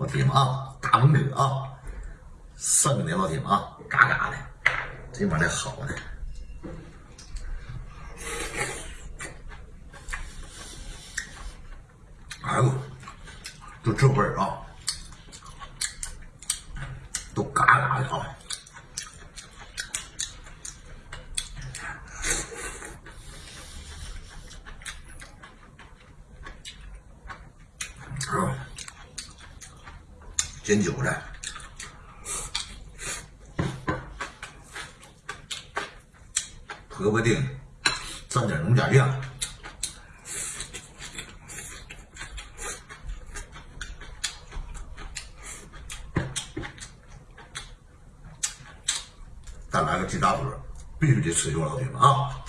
老铁们啊，大鹏哥啊，生的老铁们啊，嘎嘎的，这玩意儿好的。哎呦，就这味儿啊，都嘎嘎的。啊，煎韭菜。萝卜丁，蘸点农家酱，再来个鸡大腿，必须得吃肉，老铁们啊！